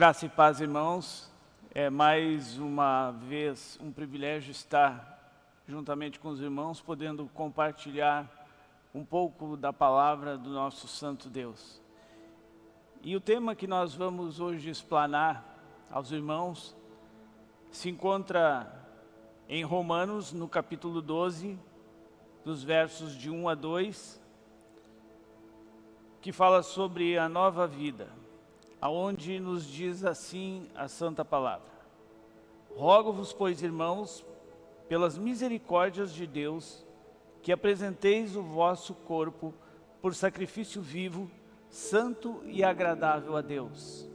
Graça e paz, irmãos. É mais uma vez um privilégio estar juntamente com os irmãos, podendo compartilhar um pouco da palavra do nosso Santo Deus. E o tema que nós vamos hoje explanar aos irmãos se encontra em Romanos, no capítulo 12, dos versos de 1 a 2, que fala sobre a nova vida, aonde nos diz assim a santa palavra. Rogo-vos, pois, irmãos, pelas misericórdias de Deus, que apresenteis o vosso corpo por sacrifício vivo, santo e agradável a Deus,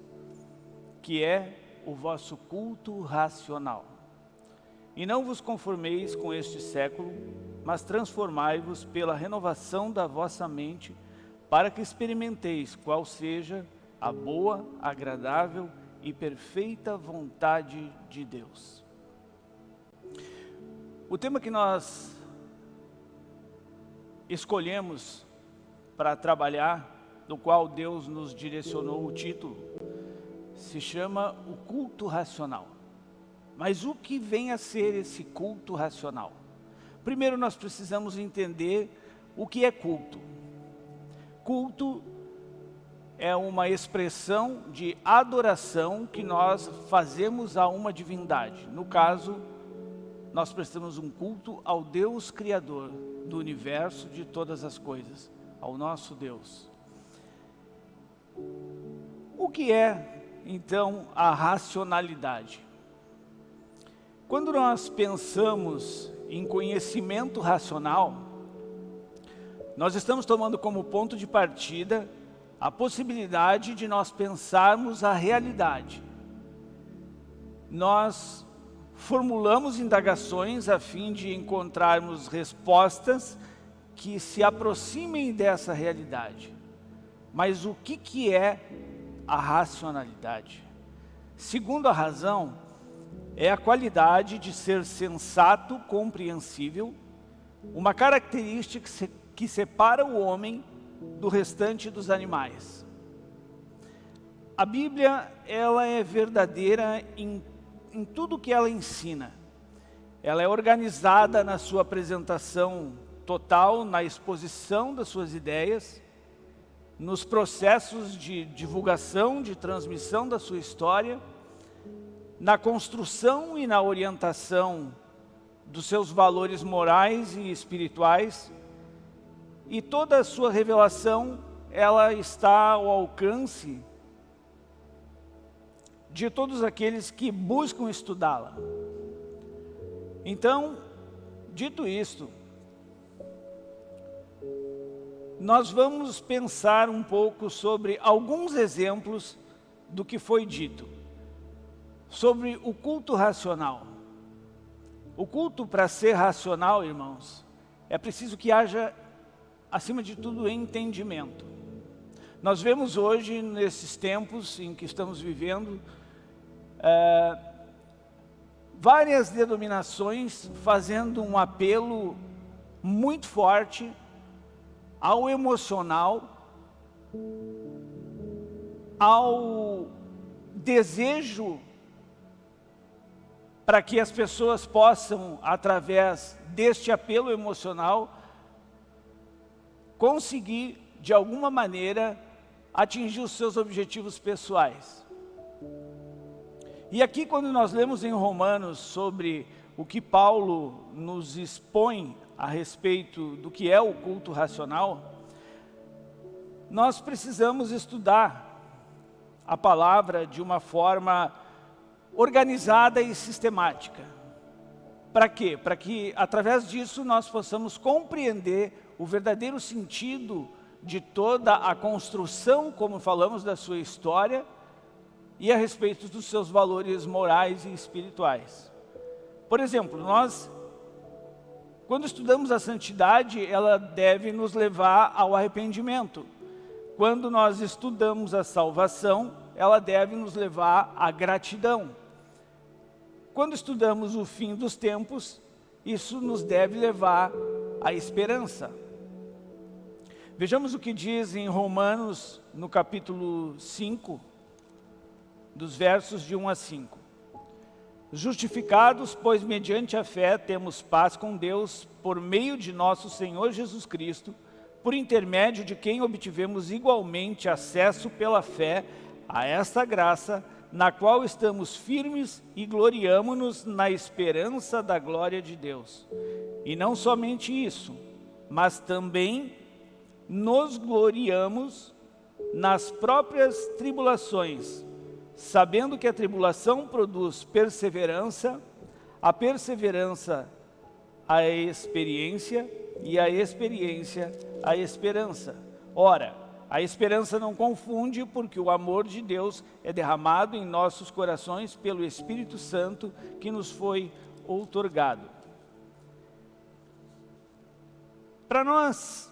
que é o vosso culto racional. E não vos conformeis com este século, mas transformai-vos pela renovação da vossa mente, para que experimenteis qual seja a boa, agradável e perfeita vontade de Deus. O tema que nós escolhemos para trabalhar, do qual Deus nos direcionou o título, se chama o culto racional. Mas o que vem a ser esse culto racional? Primeiro nós precisamos entender o que é culto. Culto é uma expressão de adoração que nós fazemos a uma divindade. No caso, nós prestamos um culto ao Deus Criador do universo, de todas as coisas, ao nosso Deus. O que é, então, a racionalidade? Quando nós pensamos em conhecimento racional, nós estamos tomando como ponto de partida a possibilidade de nós pensarmos a realidade. Nós formulamos indagações a fim de encontrarmos respostas que se aproximem dessa realidade. Mas o que, que é a racionalidade? Segundo a razão, é a qualidade de ser sensato, compreensível, uma característica que separa o homem do restante dos animais. A Bíblia, ela é verdadeira em, em tudo que ela ensina. Ela é organizada na sua apresentação total, na exposição das suas ideias, nos processos de divulgação, de transmissão da sua história, na construção e na orientação dos seus valores morais e espirituais, e toda a sua revelação, ela está ao alcance de todos aqueles que buscam estudá-la. Então, dito isto, nós vamos pensar um pouco sobre alguns exemplos do que foi dito sobre o culto racional. O culto, para ser racional, irmãos, é preciso que haja, acima de tudo, entendimento. Nós vemos hoje, nesses tempos em que estamos vivendo, é, várias denominações fazendo um apelo muito forte ao emocional, ao desejo para que as pessoas possam, através deste apelo emocional, conseguir, de alguma maneira, atingir os seus objetivos pessoais. E aqui, quando nós lemos em Romanos sobre o que Paulo nos expõe a respeito do que é o culto racional, nós precisamos estudar a palavra de uma forma organizada e sistemática. Para quê? Para que, através disso, nós possamos compreender o verdadeiro sentido de toda a construção, como falamos da sua história, e a respeito dos seus valores morais e espirituais. Por exemplo, nós, quando estudamos a santidade, ela deve nos levar ao arrependimento. Quando nós estudamos a salvação, ela deve nos levar à gratidão. Quando estudamos o fim dos tempos, isso nos deve levar à esperança. Vejamos o que diz em Romanos, no capítulo 5, dos versos de 1 a 5. Justificados, pois mediante a fé temos paz com Deus, por meio de nosso Senhor Jesus Cristo, por intermédio de quem obtivemos igualmente acesso pela fé a esta graça, na qual estamos firmes e gloriamo-nos na esperança da glória de Deus. E não somente isso, mas também nos gloriamos nas próprias tribulações, sabendo que a tribulação produz perseverança, a perseverança, a experiência, e a experiência, a esperança. Ora, a esperança não confunde, porque o amor de Deus é derramado em nossos corações pelo Espírito Santo que nos foi outorgado. Para nós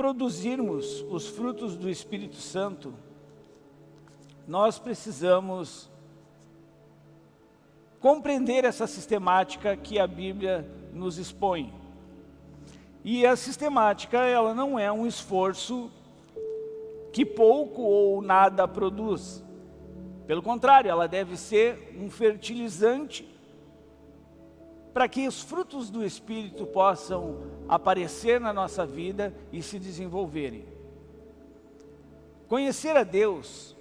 produzirmos os frutos do Espírito Santo, nós precisamos compreender essa sistemática que a Bíblia nos expõe. E a sistemática, ela não é um esforço que pouco ou nada produz. Pelo contrário, ela deve ser um fertilizante para que os frutos do Espírito possam aparecer na nossa vida e se desenvolverem. Conhecer a Deus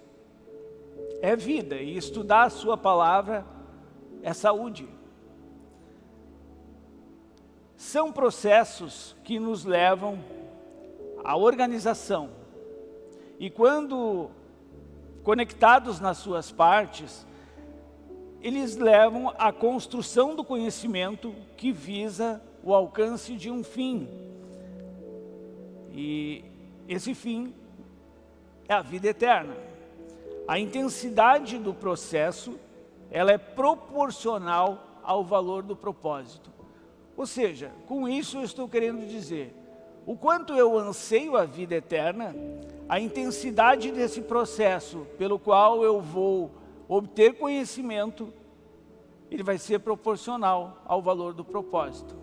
é vida e estudar a sua palavra é saúde. São processos que nos levam à organização. E quando conectados nas suas partes, eles levam à construção do conhecimento que visa o alcance de um fim. E esse fim é a vida eterna. A intensidade do processo, ela é proporcional ao valor do propósito. Ou seja, com isso eu estou querendo dizer, o quanto eu anseio a vida eterna, a intensidade desse processo pelo qual eu vou obter conhecimento, ele vai ser proporcional ao valor do propósito.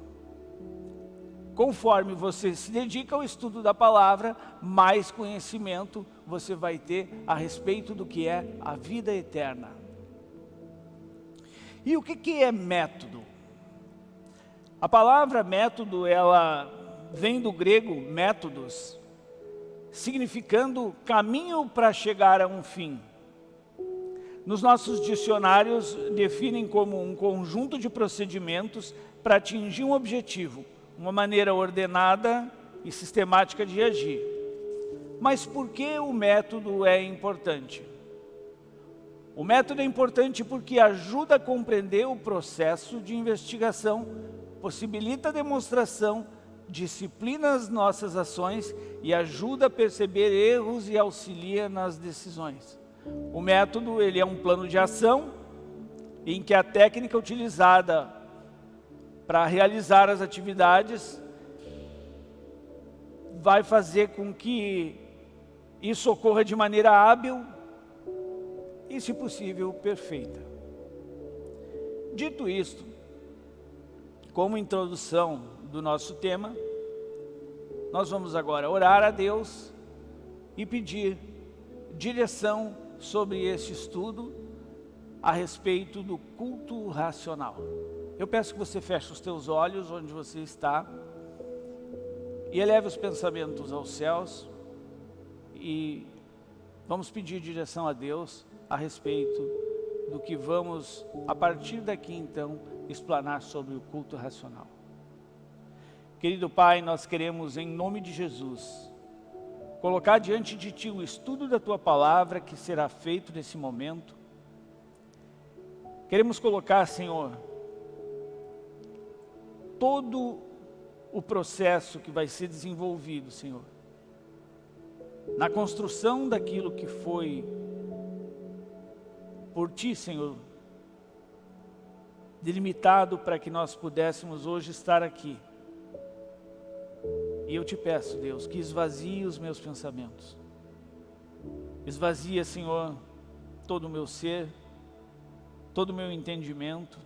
Conforme você se dedica ao estudo da palavra, mais conhecimento você vai ter a respeito do que é a vida eterna. E o que, que é método? A palavra método, ela vem do grego métodos, significando caminho para chegar a um fim nos nossos dicionários definem como um conjunto de procedimentos para atingir um objetivo, uma maneira ordenada e sistemática de agir. Mas por que o método é importante? O método é importante porque ajuda a compreender o processo de investigação, possibilita a demonstração, disciplina as nossas ações e ajuda a perceber erros e auxilia nas decisões. O método ele é um plano de ação em que a técnica utilizada para realizar as atividades vai fazer com que isso ocorra de maneira hábil e, se possível, perfeita. Dito isto, como introdução do nosso tema, nós vamos agora orar a Deus e pedir direção sobre este estudo a respeito do culto racional. Eu peço que você feche os teus olhos onde você está e eleve os pensamentos aos céus e vamos pedir direção a Deus a respeito do que vamos, a partir daqui então, explanar sobre o culto racional. Querido Pai, nós queremos em nome de Jesus colocar diante de Ti o estudo da Tua Palavra que será feito nesse momento. Queremos colocar, Senhor, todo o processo que vai ser desenvolvido, Senhor, na construção daquilo que foi por Ti, Senhor, delimitado para que nós pudéssemos hoje estar aqui e eu te peço, Deus, que esvazie os meus pensamentos. Esvazia, Senhor, todo o meu ser, todo o meu entendimento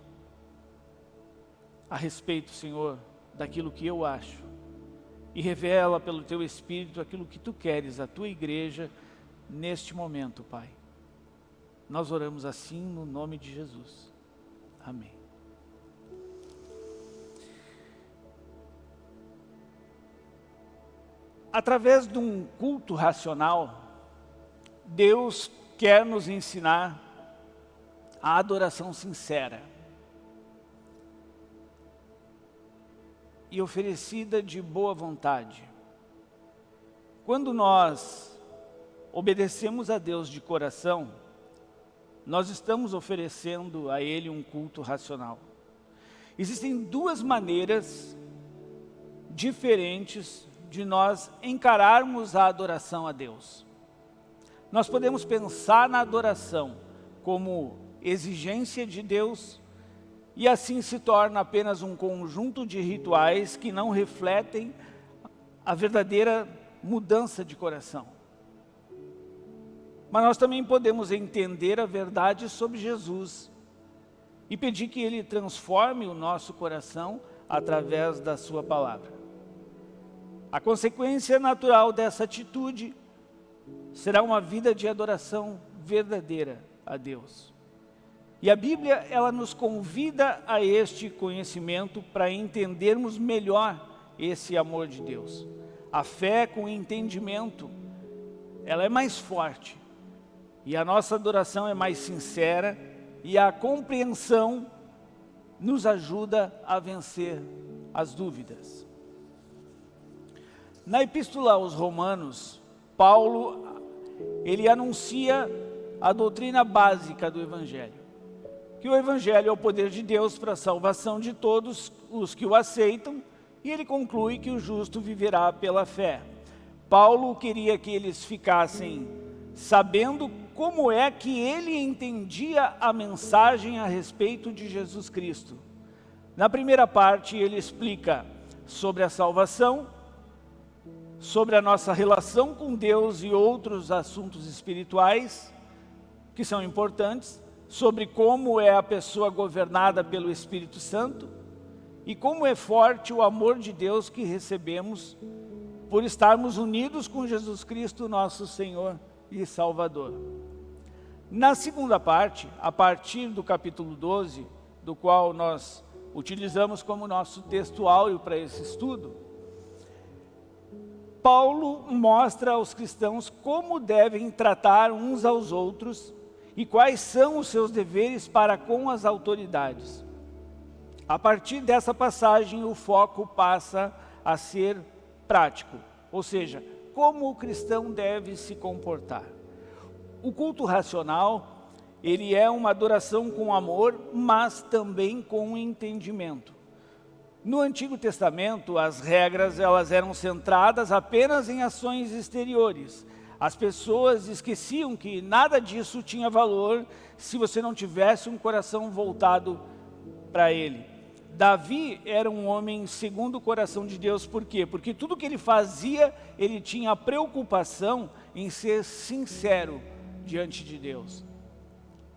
a respeito, Senhor, daquilo que eu acho. E revela pelo Teu Espírito aquilo que Tu queres, a Tua igreja, neste momento, Pai. Nós oramos assim no nome de Jesus. Amém. Através de um culto racional, Deus quer nos ensinar a adoração sincera. E oferecida de boa vontade. Quando nós obedecemos a Deus de coração, nós estamos oferecendo a Ele um culto racional. Existem duas maneiras diferentes de nós encararmos a adoração a Deus. Nós podemos pensar na adoração como exigência de Deus e assim se torna apenas um conjunto de rituais que não refletem a verdadeira mudança de coração. Mas nós também podemos entender a verdade sobre Jesus e pedir que Ele transforme o nosso coração através da sua palavra. A consequência natural dessa atitude será uma vida de adoração verdadeira a Deus. E a Bíblia, ela nos convida a este conhecimento para entendermos melhor esse amor de Deus. A fé com entendimento, ela é mais forte. E a nossa adoração é mais sincera e a compreensão nos ajuda a vencer as dúvidas. Na epístola aos romanos, Paulo, ele anuncia a doutrina básica do Evangelho. Que o Evangelho é o poder de Deus para a salvação de todos os que o aceitam, e ele conclui que o justo viverá pela fé. Paulo queria que eles ficassem sabendo como é que ele entendia a mensagem a respeito de Jesus Cristo. Na primeira parte ele explica sobre a salvação, sobre a nossa relação com Deus e outros assuntos espirituais que são importantes, sobre como é a pessoa governada pelo Espírito Santo e como é forte o amor de Deus que recebemos por estarmos unidos com Jesus Cristo, nosso Senhor e Salvador. Na segunda parte, a partir do capítulo 12, do qual nós utilizamos como nosso texto áureo para esse estudo, Paulo mostra aos cristãos como devem tratar uns aos outros e quais são os seus deveres para com as autoridades. A partir dessa passagem, o foco passa a ser prático, ou seja, como o cristão deve se comportar. O culto racional, ele é uma adoração com amor, mas também com entendimento. No Antigo Testamento, as regras elas eram centradas apenas em ações exteriores. As pessoas esqueciam que nada disso tinha valor se você não tivesse um coração voltado para Ele. Davi era um homem segundo o coração de Deus, por quê? Porque tudo que ele fazia, ele tinha preocupação em ser sincero diante de Deus.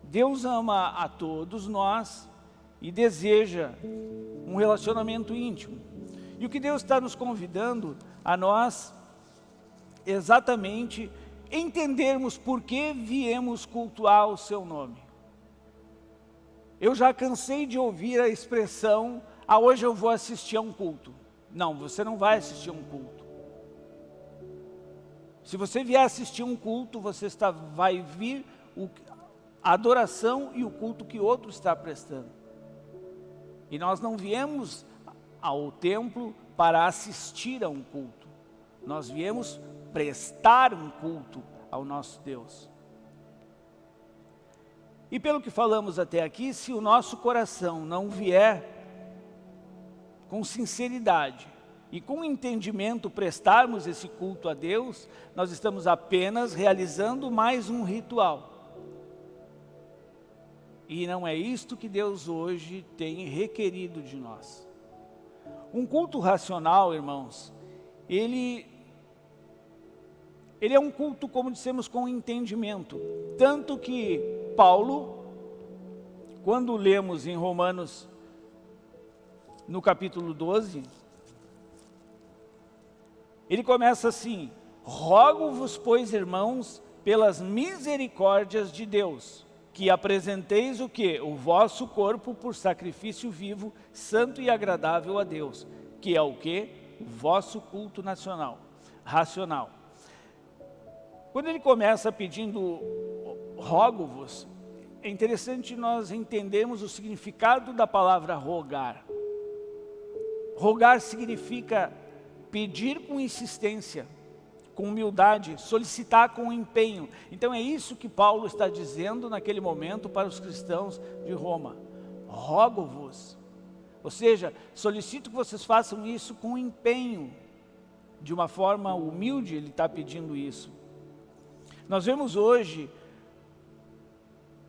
Deus ama a todos nós, e deseja um relacionamento íntimo. E o que Deus está nos convidando a nós, exatamente, entendermos por que viemos cultuar o seu nome. Eu já cansei de ouvir a expressão, ah, hoje eu vou assistir a um culto. Não, você não vai assistir a um culto. Se você vier assistir um culto, você está, vai vir o, a adoração e o culto que outro está prestando. E nós não viemos ao templo para assistir a um culto. Nós viemos prestar um culto ao nosso Deus. E pelo que falamos até aqui, se o nosso coração não vier com sinceridade e com entendimento prestarmos esse culto a Deus, nós estamos apenas realizando mais um ritual. E não é isto que Deus hoje tem requerido de nós. Um culto racional, irmãos, ele, ele é um culto, como dissemos, com entendimento. Tanto que Paulo, quando lemos em Romanos, no capítulo 12, ele começa assim, Rogo-vos, pois, irmãos, pelas misericórdias de Deus, que apresenteis o que? O vosso corpo por sacrifício vivo, santo e agradável a Deus, que é o que? O vosso culto nacional, racional. Quando ele começa pedindo, rogo-vos, é interessante nós entendermos o significado da palavra rogar. Rogar significa pedir com insistência, com humildade, solicitar com empenho. Então é isso que Paulo está dizendo naquele momento para os cristãos de Roma. Rogo-vos. Ou seja, solicito que vocês façam isso com empenho. De uma forma humilde ele está pedindo isso. Nós vemos hoje,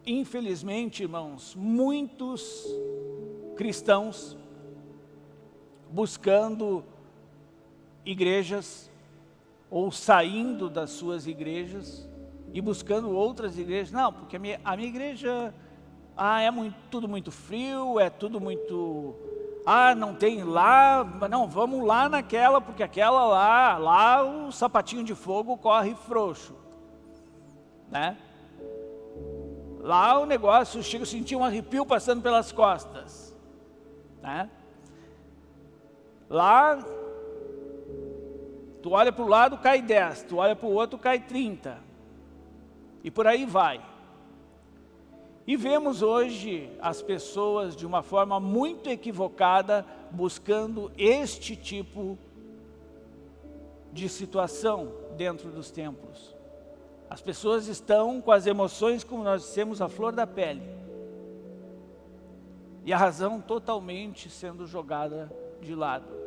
infelizmente, irmãos, muitos cristãos buscando igrejas ou saindo das suas igrejas e buscando outras igrejas. Não, porque a minha, a minha igreja ah, é muito, tudo muito frio, é tudo muito... Ah, não tem lá, não, vamos lá naquela, porque aquela lá, lá o sapatinho de fogo corre frouxo. Né? Lá o negócio, chega a sentir um arrepio passando pelas costas. Né? Lá Tu olha para o lado, cai 10. Tu olha para o outro, cai 30. E por aí vai. E vemos hoje as pessoas de uma forma muito equivocada buscando este tipo de situação dentro dos templos. As pessoas estão com as emoções, como nós dissemos, a flor da pele. E a razão totalmente sendo jogada de lado.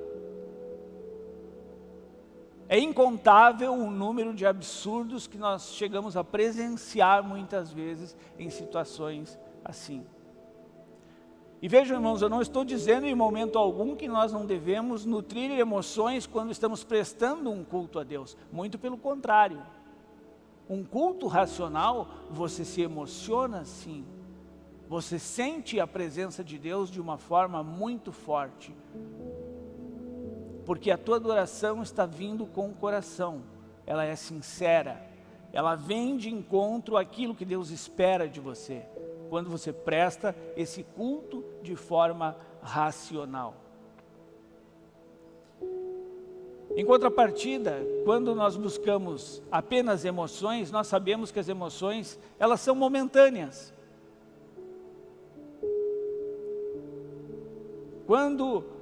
É incontável o número de absurdos que nós chegamos a presenciar muitas vezes em situações assim. E vejam, irmãos, eu não estou dizendo em momento algum que nós não devemos nutrir emoções quando estamos prestando um culto a Deus. Muito pelo contrário. Um culto racional, você se emociona sim. Você sente a presença de Deus de uma forma muito forte porque a tua adoração está vindo com o coração, ela é sincera, ela vem de encontro àquilo que Deus espera de você, quando você presta esse culto de forma racional. Em contrapartida, quando nós buscamos apenas emoções, nós sabemos que as emoções, elas são momentâneas. Quando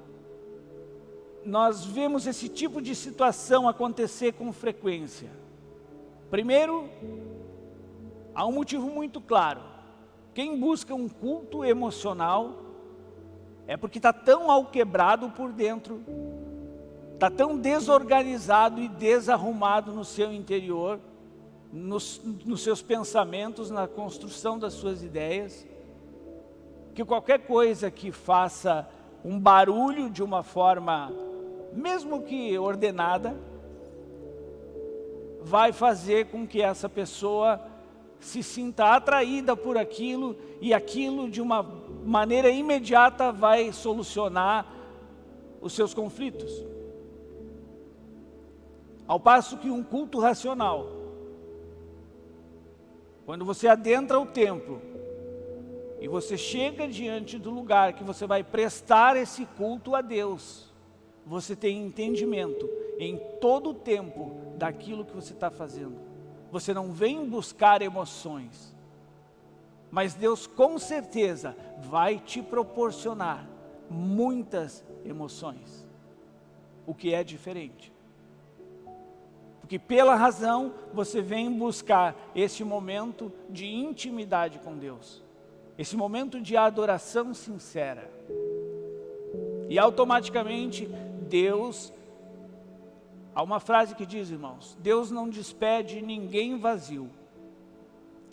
nós vemos esse tipo de situação acontecer com frequência. Primeiro, há um motivo muito claro. Quem busca um culto emocional é porque está tão alquebrado por dentro, está tão desorganizado e desarrumado no seu interior, nos, nos seus pensamentos, na construção das suas ideias, que qualquer coisa que faça um barulho de uma forma mesmo que ordenada, vai fazer com que essa pessoa se sinta atraída por aquilo e aquilo de uma maneira imediata vai solucionar os seus conflitos. Ao passo que um culto racional, quando você adentra o templo e você chega diante do lugar que você vai prestar esse culto a Deus, você tem entendimento em todo o tempo daquilo que você está fazendo. Você não vem buscar emoções, mas Deus com certeza vai te proporcionar muitas emoções, o que é diferente. Porque pela razão você vem buscar esse momento de intimidade com Deus, esse momento de adoração sincera. E automaticamente Deus, há uma frase que diz, irmãos, Deus não despede ninguém vazio,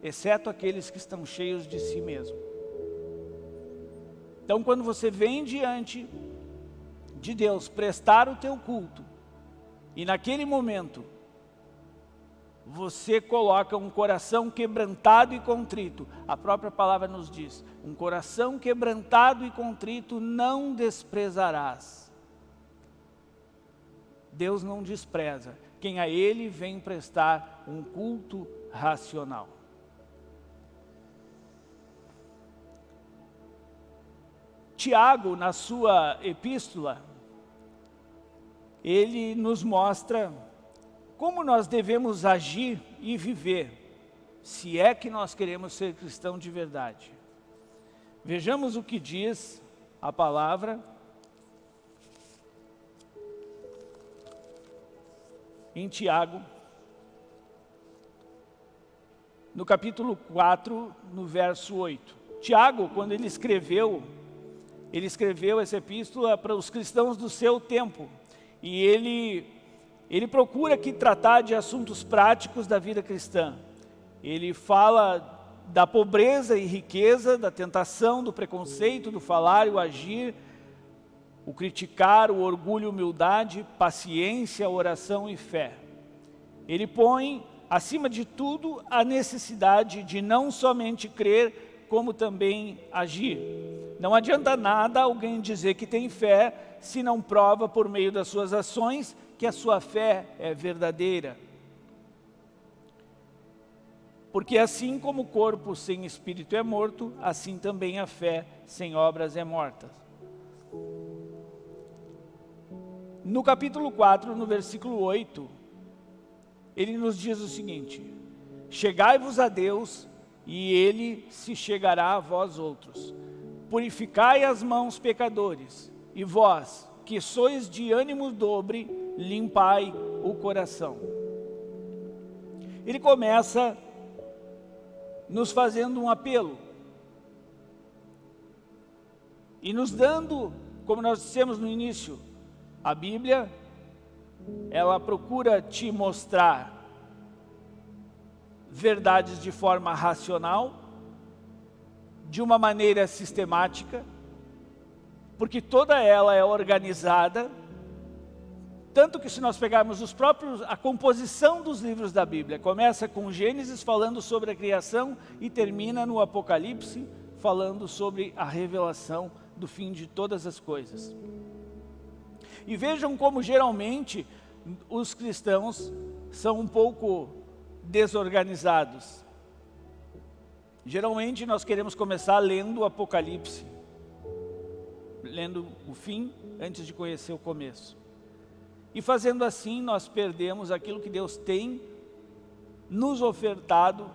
exceto aqueles que estão cheios de si mesmo. Então, quando você vem diante de Deus prestar o teu culto, e naquele momento, você coloca um coração quebrantado e contrito, a própria palavra nos diz, um coração quebrantado e contrito não desprezarás. Deus não despreza quem a Ele vem prestar um culto racional. Tiago, na sua epístola, ele nos mostra como nós devemos agir e viver, se é que nós queremos ser cristão de verdade. Vejamos o que diz a palavra Em Tiago, no capítulo 4, no verso 8. Tiago, quando ele escreveu, ele escreveu essa epístola para os cristãos do seu tempo. E ele, ele procura aqui tratar de assuntos práticos da vida cristã. Ele fala da pobreza e riqueza, da tentação, do preconceito, do falar e o agir, o criticar, o orgulho, humildade, paciência, oração e fé. Ele põe acima de tudo, a necessidade de não somente crer, como também agir. Não adianta nada alguém dizer que tem fé, se não prova por meio das suas ações que a sua fé é verdadeira. Porque assim como o corpo sem espírito é morto, assim também a fé sem obras é morta. No capítulo 4, no versículo 8, ele nos diz o seguinte, chegai-vos a Deus e ele se chegará a vós outros. Purificai as mãos pecadores e vós, que sois de ânimo dobre, limpai o coração. Ele começa nos fazendo um apelo e nos dando, como nós dissemos no início, a Bíblia ela procura te mostrar verdades de forma racional, de uma maneira sistemática, porque toda ela é organizada, tanto que se nós pegarmos os próprios, a composição dos livros da Bíblia, começa com Gênesis falando sobre a criação e termina no Apocalipse falando sobre a revelação do fim de todas as coisas. E vejam como geralmente os cristãos são um pouco desorganizados. Geralmente nós queremos começar lendo o Apocalipse, lendo o fim antes de conhecer o começo. E fazendo assim nós perdemos aquilo que Deus tem nos ofertado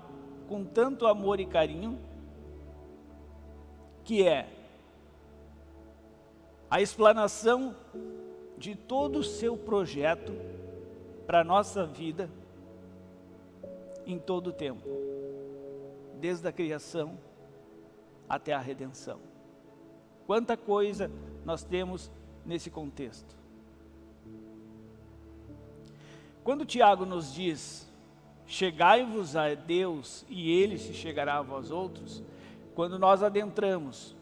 com tanto amor e carinho, que é a explanação de todo o seu projeto para a nossa vida em todo o tempo, desde a criação até a redenção. Quanta coisa nós temos nesse contexto. Quando Tiago nos diz, chegai-vos a Deus e Ele se chegará a vós outros, quando nós adentramos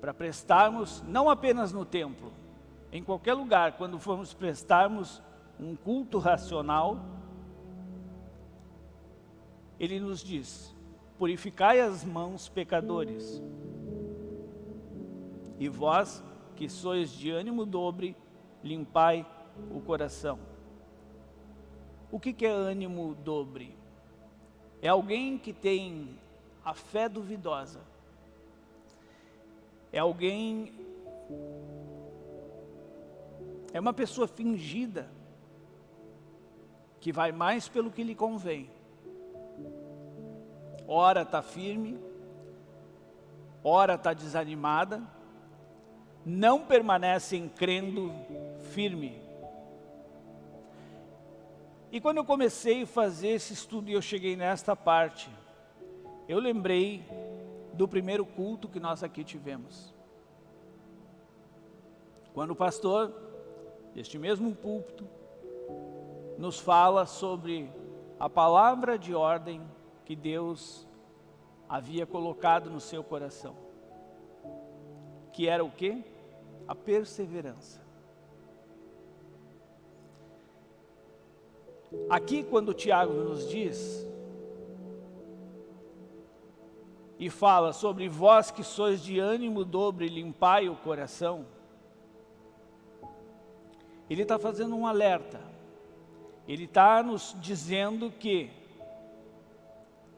para prestarmos, não apenas no templo, em qualquer lugar, quando formos prestarmos um culto racional, ele nos diz, purificai as mãos pecadores, e vós que sois de ânimo dobre, limpai o coração. O que, que é ânimo dobre? É alguém que tem a fé duvidosa. É alguém é uma pessoa fingida, que vai mais pelo que lhe convém. Ora está firme, ora está desanimada, não permanecem crendo firme. E quando eu comecei a fazer esse estudo e eu cheguei nesta parte, eu lembrei do primeiro culto que nós aqui tivemos. Quando o pastor este mesmo púlpito, nos fala sobre a palavra de ordem que Deus havia colocado no seu coração. Que era o quê? A perseverança. Aqui quando Tiago nos diz e fala sobre vós que sois de ânimo dobre, limpai o coração, ele está fazendo um alerta. Ele está nos dizendo que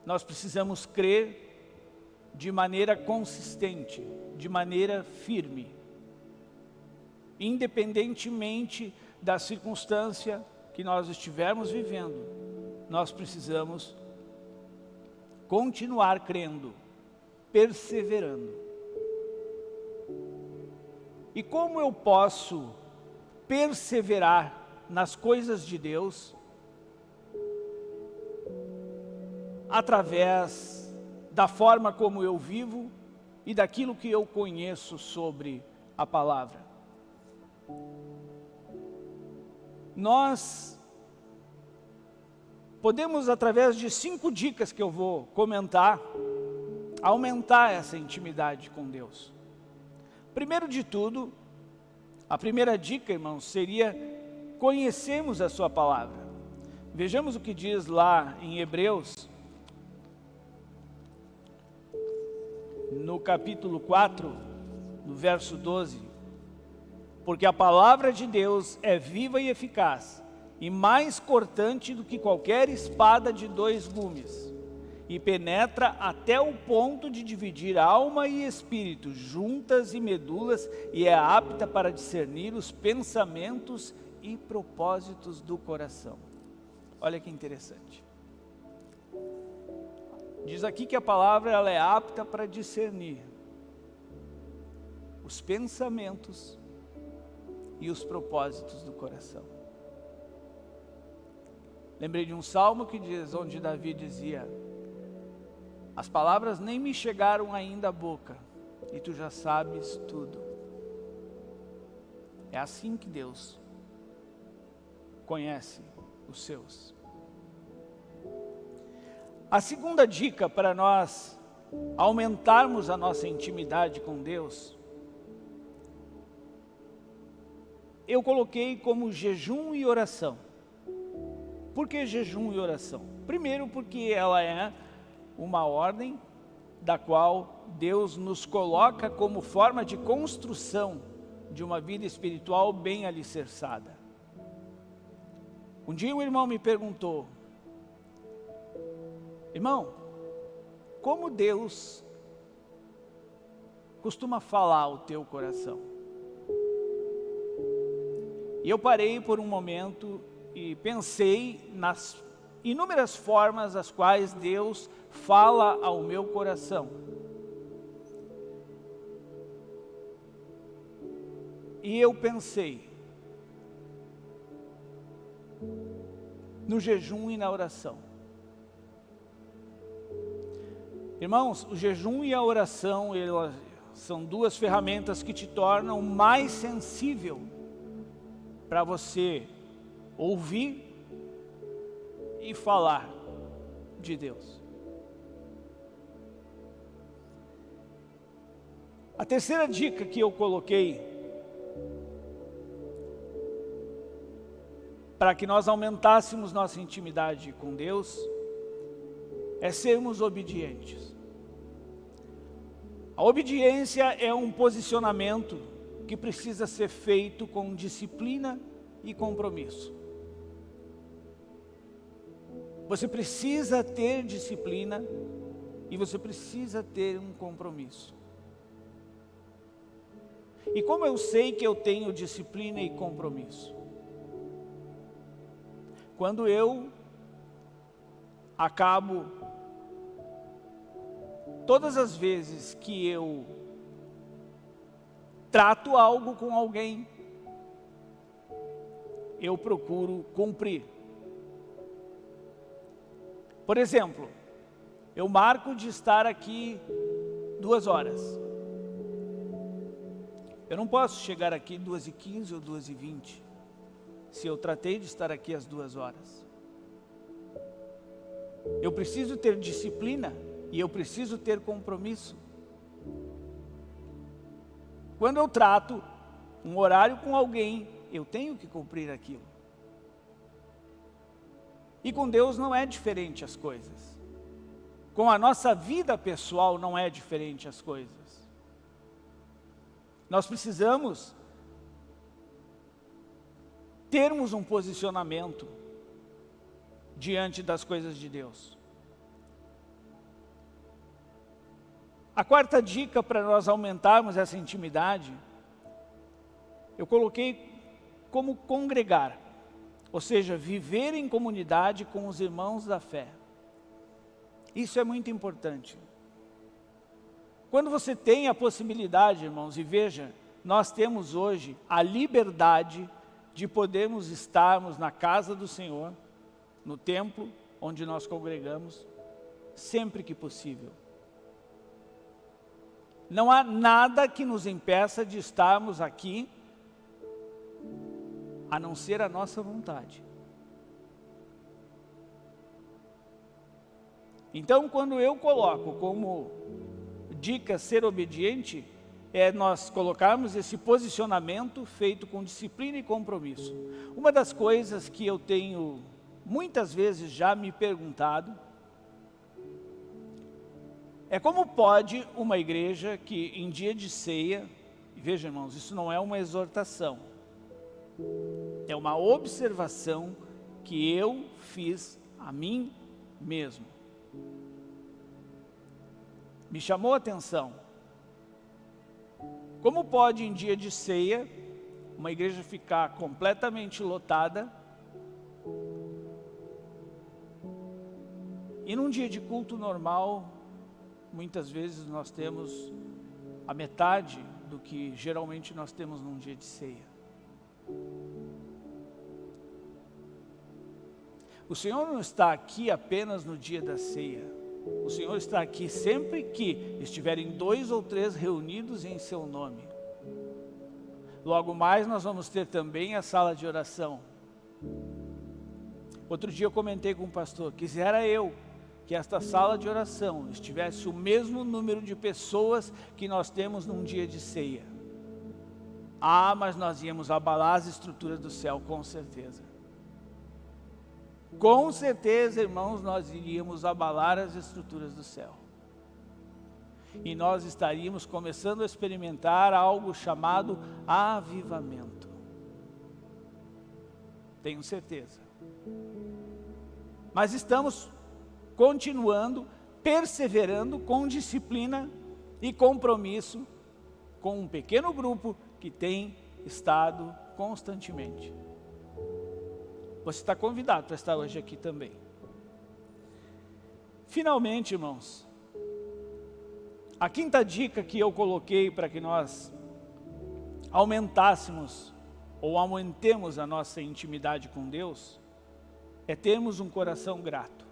nós precisamos crer de maneira consistente, de maneira firme, independentemente da circunstância que nós estivermos vivendo, nós precisamos continuar crendo, perseverando. E como eu posso perseverar nas coisas de Deus? Através da forma como eu vivo e daquilo que eu conheço sobre a palavra. Nós podemos, através de cinco dicas que eu vou comentar, aumentar essa intimidade com Deus. Primeiro de tudo, a primeira dica, irmãos, seria conhecermos a sua palavra. Vejamos o que diz lá em Hebreus, no capítulo 4, no verso 12. Porque a palavra de Deus é viva e eficaz, e mais cortante do que qualquer espada de dois gumes, e penetra até o ponto de dividir alma e espírito, juntas e medulas, e é apta para discernir os pensamentos e propósitos do coração. Olha que interessante. Diz aqui que a palavra ela é apta para discernir os pensamentos e os propósitos do coração. Lembrei de um salmo que diz, onde Davi dizia, as palavras nem me chegaram ainda à boca, e tu já sabes tudo. É assim que Deus conhece os seus. A segunda dica para nós aumentarmos a nossa intimidade com Deus, eu coloquei como jejum e oração. Por que jejum e oração? Primeiro porque ela é uma ordem da qual Deus nos coloca como forma de construção de uma vida espiritual bem alicerçada. Um dia um irmão me perguntou, irmão, como Deus costuma falar ao teu coração? E eu parei por um momento e pensei nas inúmeras formas as quais Deus fala ao meu coração. E eu pensei no jejum e na oração. Irmãos, o jejum e a oração elas são duas ferramentas que te tornam mais sensível para você ouvir e falar de Deus. A terceira dica que eu coloquei para que nós aumentássemos nossa intimidade com Deus é sermos obedientes. A obediência é um posicionamento que precisa ser feito com disciplina e compromisso. Você precisa ter disciplina e você precisa ter um compromisso. E como eu sei que eu tenho disciplina e compromisso? Quando eu acabo, todas as vezes que eu trato algo com alguém, eu procuro cumprir. Por exemplo, eu marco de estar aqui duas horas. Eu não posso chegar aqui duas e quinze ou duas e vinte, se eu tratei de estar aqui às duas horas. Eu preciso ter disciplina e eu preciso ter compromisso. Quando eu trato um horário com alguém, eu tenho que cumprir aquilo. E com Deus não é diferente as coisas. Com a nossa vida pessoal não é diferente as coisas. Nós precisamos termos um posicionamento diante das coisas de Deus. A quarta dica para nós aumentarmos essa intimidade, eu coloquei como congregar, ou seja, viver em comunidade com os irmãos da fé. Isso é muito importante. Quando você tem a possibilidade, irmãos, e veja, nós temos hoje a liberdade de podermos estarmos na casa do Senhor, no templo onde nós congregamos, sempre que possível. Não há nada que nos impeça de estarmos aqui, a não ser a nossa vontade. Então, quando eu coloco como dica ser obediente, é nós colocarmos esse posicionamento feito com disciplina e compromisso. Uma das coisas que eu tenho muitas vezes já me perguntado é como pode uma igreja que em dia de ceia, veja irmãos, isso não é uma exortação, é uma observação que eu fiz a mim mesmo. Me chamou a atenção. Como pode em dia de ceia, uma igreja ficar completamente lotada, e num dia de culto normal, muitas vezes nós temos a metade do que geralmente nós temos num dia de ceia. O Senhor não está aqui apenas no dia da ceia. O Senhor está aqui sempre que estiverem dois ou três reunidos em seu nome. Logo mais nós vamos ter também a sala de oração. Outro dia eu comentei com o pastor, quisera eu que esta sala de oração estivesse o mesmo número de pessoas que nós temos num dia de ceia. Ah, mas nós íamos abalar as estruturas do céu, com certeza. Com certeza, irmãos, nós iríamos abalar as estruturas do céu. E nós estaríamos começando a experimentar algo chamado avivamento. Tenho certeza. Mas estamos continuando, perseverando com disciplina e compromisso com um pequeno grupo que tem estado constantemente. Você está convidado para estar hoje aqui também. Finalmente, irmãos, a quinta dica que eu coloquei para que nós aumentássemos ou aumentemos a nossa intimidade com Deus é termos um coração grato.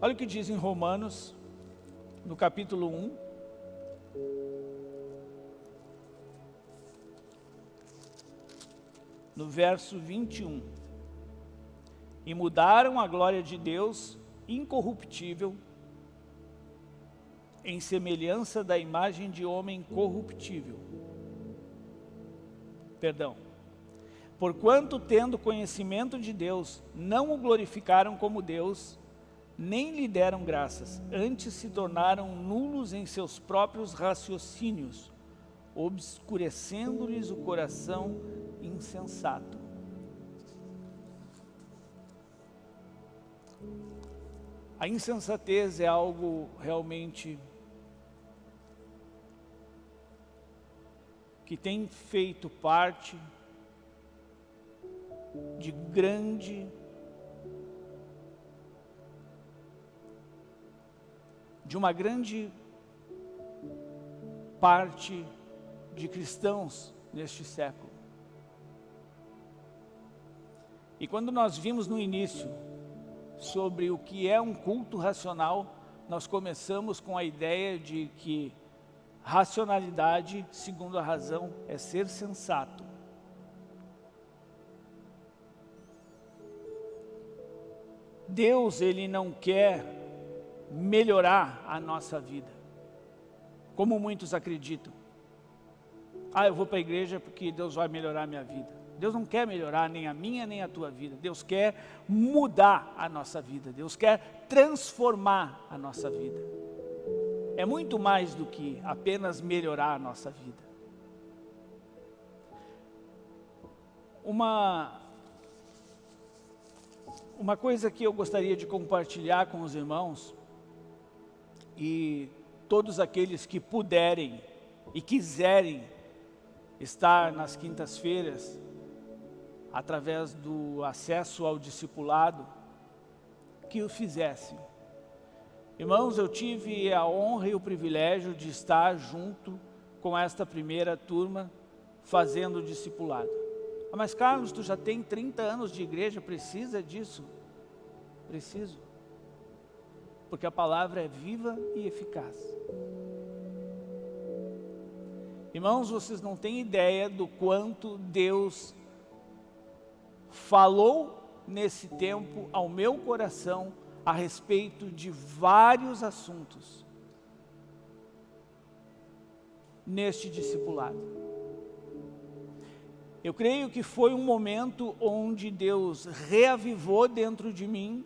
Olha o que diz em Romanos, no capítulo 1. No verso 21. E mudaram a glória de Deus incorruptível em semelhança da imagem de homem corruptível. Perdão. Porquanto, tendo conhecimento de Deus, não o glorificaram como Deus, nem lhe deram graças, antes se tornaram nulos em seus próprios raciocínios, obscurecendo-lhes o coração insensato. A insensatez é algo realmente que tem feito parte de grande de uma grande parte de cristãos neste século. E quando nós vimos no início sobre o que é um culto racional, nós começamos com a ideia de que racionalidade, segundo a razão, é ser sensato. Deus, Ele não quer melhorar a nossa vida. Como muitos acreditam. Ah, eu vou para a igreja porque Deus vai melhorar a minha vida. Deus não quer melhorar nem a minha nem a tua vida. Deus quer mudar a nossa vida. Deus quer transformar a nossa vida. É muito mais do que apenas melhorar a nossa vida. Uma, uma coisa que eu gostaria de compartilhar com os irmãos e todos aqueles que puderem e quiserem estar nas quintas-feiras, através do acesso ao discipulado, que o fizessem. Irmãos, eu tive a honra e o privilégio de estar junto com esta primeira turma, fazendo o discipulado. Ah, mas Carlos, tu já tem 30 anos de igreja, precisa disso? Preciso. Porque a palavra é viva e eficaz. Irmãos, vocês não têm ideia do quanto Deus falou nesse tempo ao meu coração a respeito de vários assuntos neste discipulado. Eu creio que foi um momento onde Deus reavivou dentro de mim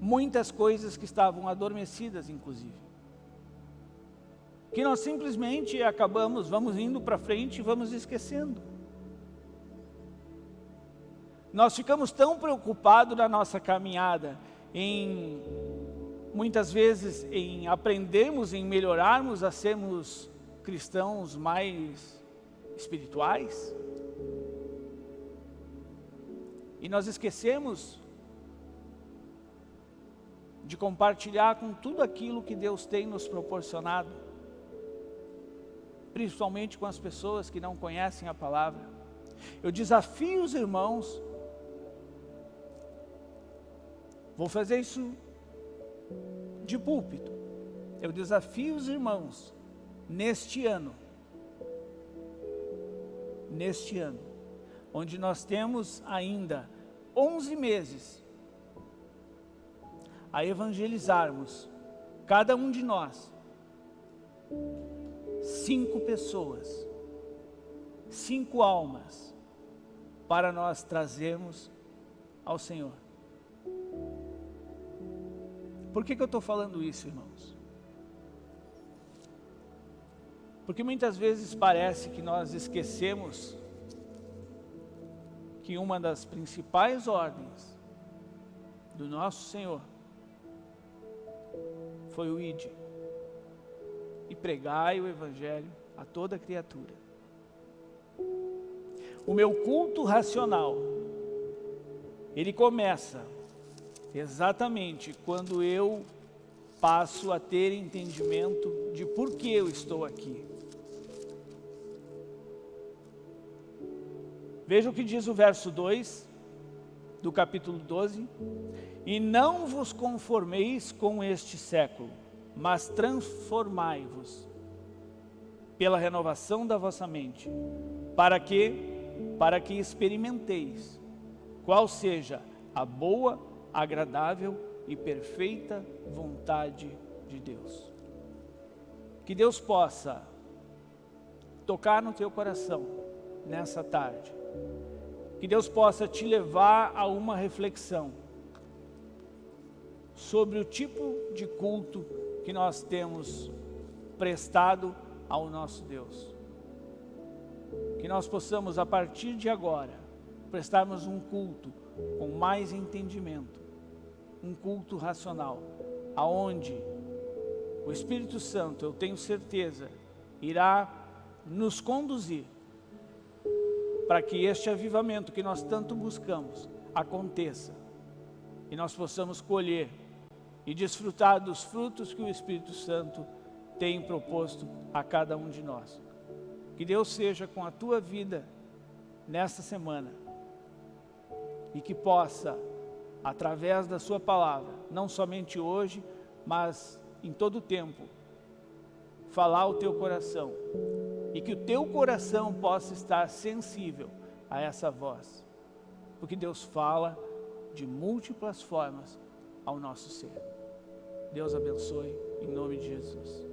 muitas coisas que estavam adormecidas, inclusive que nós simplesmente acabamos, vamos indo para frente e vamos esquecendo. Nós ficamos tão preocupados na nossa caminhada em, muitas vezes, em aprendermos, em melhorarmos a sermos cristãos mais espirituais. E nós esquecemos de compartilhar com tudo aquilo que Deus tem nos proporcionado principalmente com as pessoas que não conhecem a palavra. Eu desafio os irmãos, vou fazer isso de púlpito, eu desafio os irmãos, neste ano, neste ano, onde nós temos ainda 11 meses a evangelizarmos, cada um de nós, cinco pessoas, cinco almas, para nós trazermos ao Senhor. Por que, que eu estou falando isso, irmãos? Porque muitas vezes parece que nós esquecemos que uma das principais ordens do nosso Senhor foi o ID e pregai o Evangelho a toda criatura. O meu culto racional, ele começa exatamente quando eu passo a ter entendimento de por que eu estou aqui. Veja o que diz o verso 2 do capítulo 12. E não vos conformeis com este século, mas transformai-vos pela renovação da vossa mente, para que para que experimenteis qual seja a boa, agradável e perfeita vontade de Deus. Que Deus possa tocar no teu coração nessa tarde. Que Deus possa te levar a uma reflexão sobre o tipo de culto que nós temos prestado ao nosso Deus. Que nós possamos, a partir de agora, prestarmos um culto com mais entendimento, um culto racional, aonde o Espírito Santo, eu tenho certeza, irá nos conduzir para que este avivamento que nós tanto buscamos aconteça e nós possamos colher e desfrutar dos frutos que o Espírito Santo tem proposto a cada um de nós. Que Deus seja com a tua vida nesta semana e que possa, através da sua palavra, não somente hoje, mas em todo o tempo, falar o teu coração e que o teu coração possa estar sensível a essa voz, porque Deus fala de múltiplas formas ao nosso ser. Deus abençoe, em nome de Jesus.